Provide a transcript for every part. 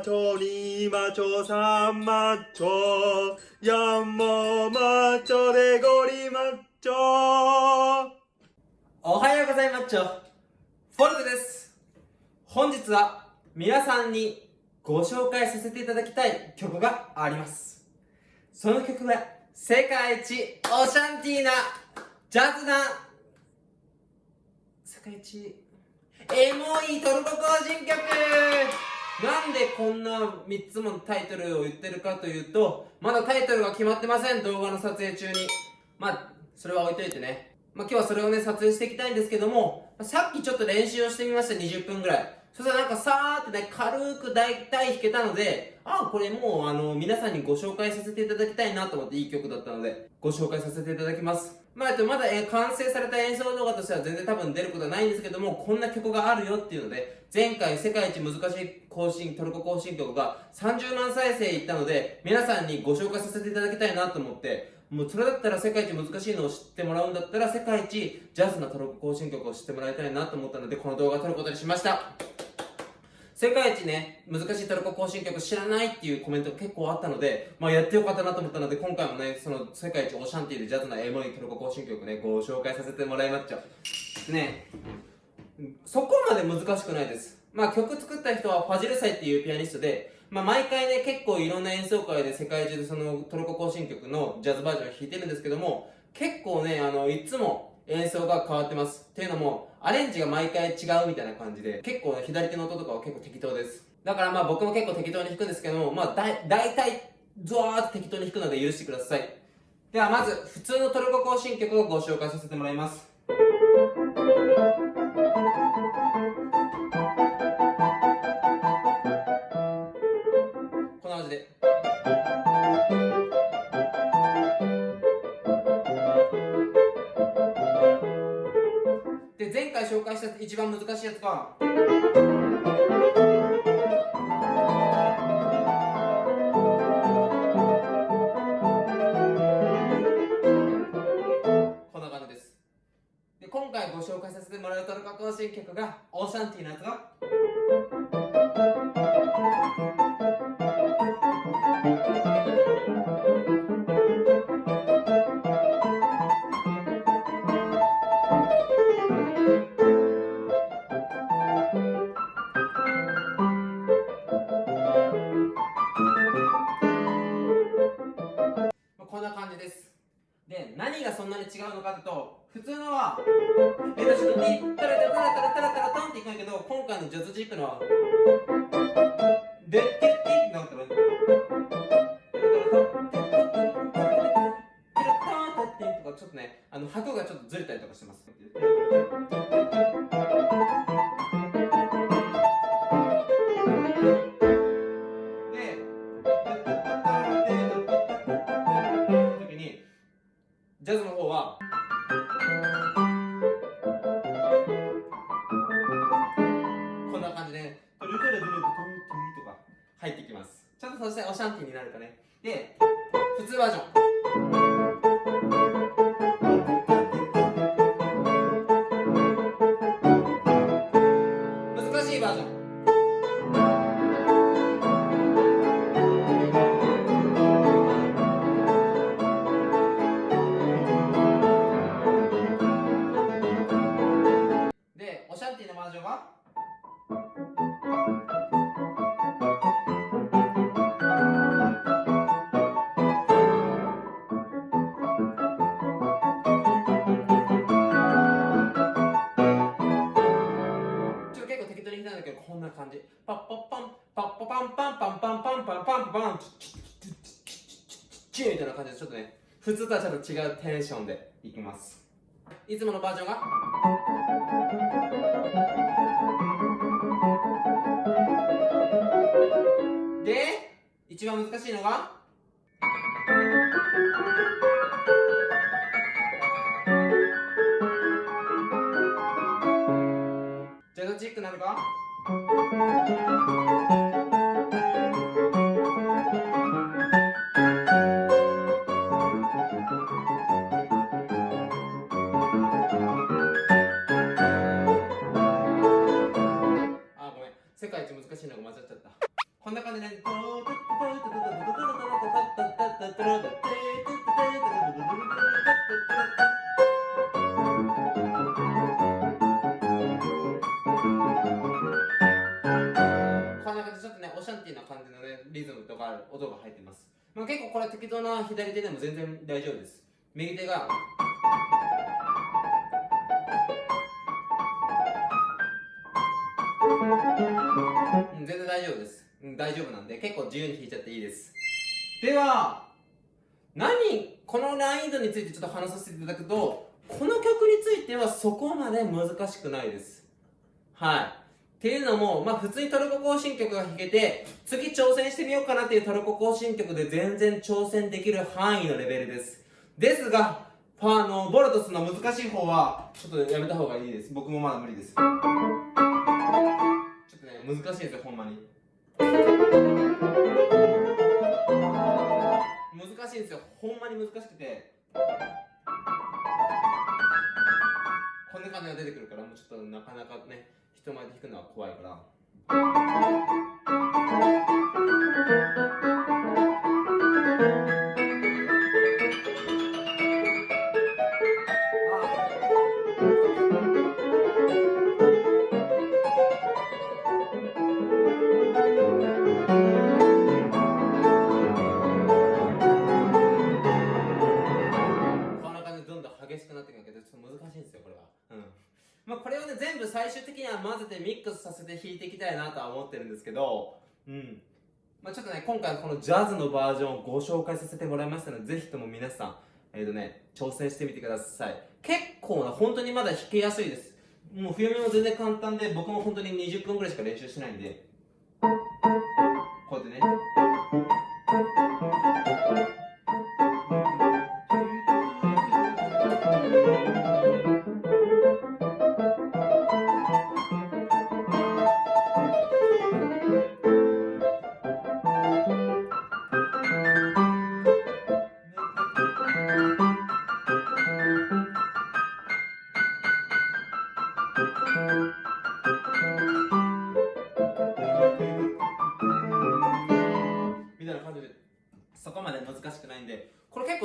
マチョまマょさんまちチョヤンモマチョレゴリマチョおはようございまっちょ。フォルテです。本日は皆さんにご紹介させていただきたい曲があります。その曲は世界一オシャンティーなジャズな世界一エモいトルコ行進曲。なんでこんな3つもタイトルを言ってるかというとまだタイトルが決まってません動画の撮影中にまあそれは置いといてねまあ、今日はそれをね、撮影していきたいんですけども、さっきちょっと練習をしてみました、20分ぐらい。そしたらなんかさーってね、軽く大体弾けたので、あ、これもうあの、皆さんにご紹介させていただきたいなと思っていい曲だったので、ご紹介させていただきます。まあ、と、まだ、え完成された演奏動画としては全然多分出ることはないんですけども、こんな曲があるよっていうので、前回世界一難しい更新、トルコ更新曲が30万再生いったので、皆さんにご紹介させていただきたいなと思って、もうそれだったら世界一難しいのを知ってもらうんだったら世界一ジャズなトルコ行進曲を知ってもらいたいなと思ったのでこの動画を撮ることにしました世界一ね、難しいトルコ行進曲知らないっていうコメントが結構あったので、まあやってよかったなと思ったので、今回もね、その世界一オシャンティーでジャズなエモいトルコ行進曲ね、ご紹介させてもらいまっちゃう。ねそこまで難しくないです。まあ曲作った人はファジルサイっていうピアニストで、まあ、毎回ね、結構いろんな演奏会で世界中でそのトルコ行進曲のジャズバージョンを弾いてるんですけども、結構ね、あの、いつも演奏が変わってます。っていうのも、アレンジが毎回違うみたいな感じで、結構ね、左手の音とかは結構適当です。だからまあ僕も結構適当に弾くんですけども、まあだ、いたい、ゾワーッと適当に弾くので許してください。ではまず、普通のトルコ行進曲をご紹介させてもらいます。で前回紹介した一番難しいやつはこんな感じです。で今回ご紹介させてもらうトルコ行進曲がオーシャンティーのやつがそんなに違うのかというと普通のはえっとちょっとにタラタラタラタラタラタラタンっていくんだけど今回のジャズジークのはでってってってなったらちょっとねあの拍がちょっとずれたりとかしてますでトゥルトゥルトントンとか入ってきます。ちゃんとそしておシャンティになるとね。で普通バージョン。普通とはちょっと違うテンションでいきます。いつものバージョンが？で一番難しいのが？ジャズチックなのか？音が入ってます、まあ、結構これ適当な左手でも全然大丈夫です。右手がうん全然大丈夫です、うん、大丈夫なんで結構自由に弾いちゃっていいです。では何？この難易度についてちょっと話させていただくとこの曲についてはそこまで難しくないですはいっていうのも、まあ普通にトルコ行進曲が弾けて、次挑戦してみようかなっていうトルコ行進曲で全然挑戦できる範囲のレベルです。ですが、あの、ボルトスの難しい方は、ちょっとやめた方がいいです。僕もまだ無理です。ちょっとね、難しいですよ、ほんまに。んですよ。ほんまに難しくて。こんな感じが出てくるから、もうちょっとなかなかね、人前で弾くのは怖いから。なとは思ってるんですけど、うん。まあ、ちょっとね、今回このジャズのバージョンをご紹介させてもらいましたので、ぜひとも皆さん、えっ、とね、挑戦してみてください。結構な、本当にまだ弾けやすいです。もう冬見も全然簡単で、僕も本当に20分くらいしか練習しないんで、こうやってね。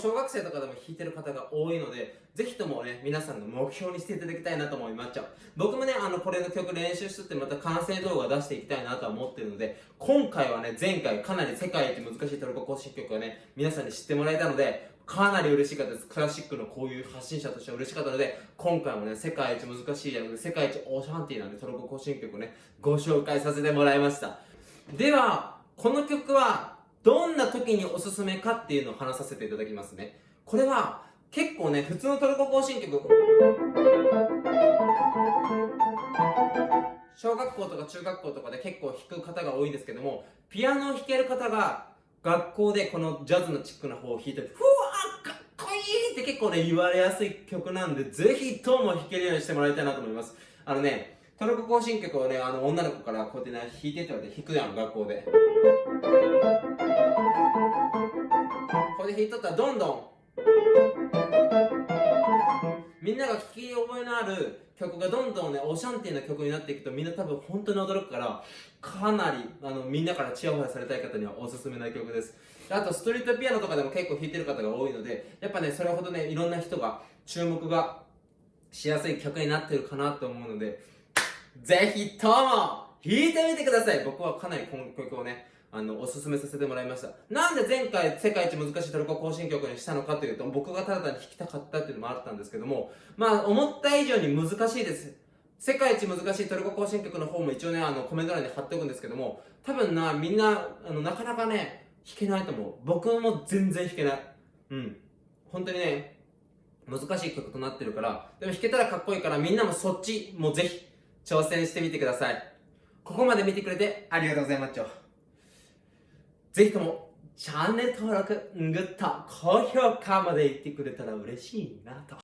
小学生とかでも弾いてる方が多いのでぜひともね皆さんの目標にしていただきたいなと思いまっちゃう僕もねあのこれの曲練習してってまた完成動画出していきたいなとは思ってるので今回はね前回かなり世界一難しいトルコ行進曲をね皆さんに知ってもらえたのでかなり嬉しかったです。クラシックのこういう発信者としては嬉しかったので今回もね世界一難しいやつ世界一オーシャンティーなんでトルコ行進曲をねご紹介させてもらいました。ではこの曲はどんな時におすすめかっていうのを話させていただきますね。これは結構ね普通のトルコ行進曲。小学校とか中学校とかで結構弾く方が多いんですけどもピアノを弾ける方が学校でこのジャズのチックな方を弾いてふわーかっこいい！って結構ね言われやすい曲なんでぜひとも弾けるようにしてもらいたいなと思います。あのねトルコ行進曲をねあの女の子からこうやってね弾いてって言われて弾くやん学校で。これで弾いとったらどんどん。みんなが聴き覚えのある曲がどんどんねオシャンティーな曲になっていくとみんな多分本当に驚くからかなりあのみんなからチヤホヤされたい方にはおすすめな曲です。あとストリートピアノとかでも結構弾いてる方が多いのでやっぱねそれほどねいろんな人が注目がしやすい曲になってるかなと思うのでぜひとも弾いてみてください。僕はかなりこの曲をねあのおすすめさせてもらいました。なんで前回世界一難しいトルコ行進曲にしたのかというと僕がただ単に弾きたかったっていうのもあったんですけどもまあ思った以上に難しいです。世界一難しいトルコ行進曲の方も一応ねあのコメント欄に貼っておくんですけども多分なみんなあのなかなかね弾けないと思う。僕も全然弾けない。うん。本当にね難しい曲となってるからでも弾けたらかっこいいからみんなもそっちもうぜひ挑戦してみてください。ここまで見てくれてありがとうございます。ぜひともチャンネル登録、グッド、高評価まで言ってくれたら嬉しいなと。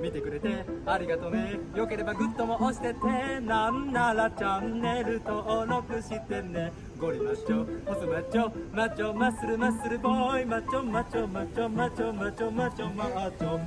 見てくれてありがとね。よければグッドも押してて。なんならチャンネル登録してね。ゴリマッチョ細マッチョマッチョマッスルマッスルボーイマッチョマッチョマッチョマッチョマッチョマッチョマッチョ。